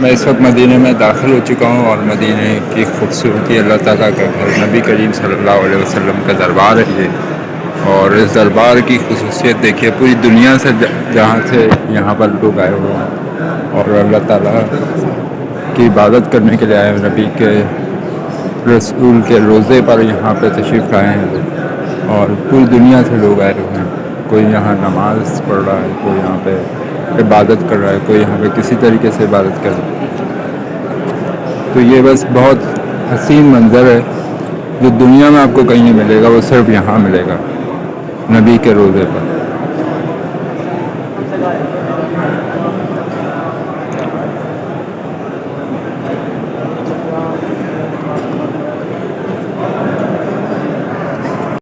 میں اس وقت مدینہ میں داخل ہو چکا ہوں اور مدینہ کی خوبصورتی اللہ تعالیٰ کا گھر نبی کریم صلی اللہ علیہ وسلم کا دربار ہے یہ۔ اور اس دربار کی خصوصیت دیکھیے، پوری دنیا سے جہاں سے یہاں پر لوگ آئے ہوئے ہیں۔ اور اللہ تعالیٰ کی عبادت کرنے کے لیے آئے نبی کے رسول کے روضے پر یہاں پہ تشریف لائے ہیں۔ اور پوری دنیا سے لوگ آئے ہوئے ہیں۔ کوئی یہاں نماز پڑھ رہا ہے، کوئی یہاں پہ عبادت کر رہا ہے، کوئی یہاں پہ کسی طریقے سے عبادت کر رہا ہے۔ تو یہ بس بہت حسین منظر ہے، جو دنیا میں آپ کو کہیں نہیں ملے گا، وہ صرف یہاں ملے گا، نبی کے روزے پر۔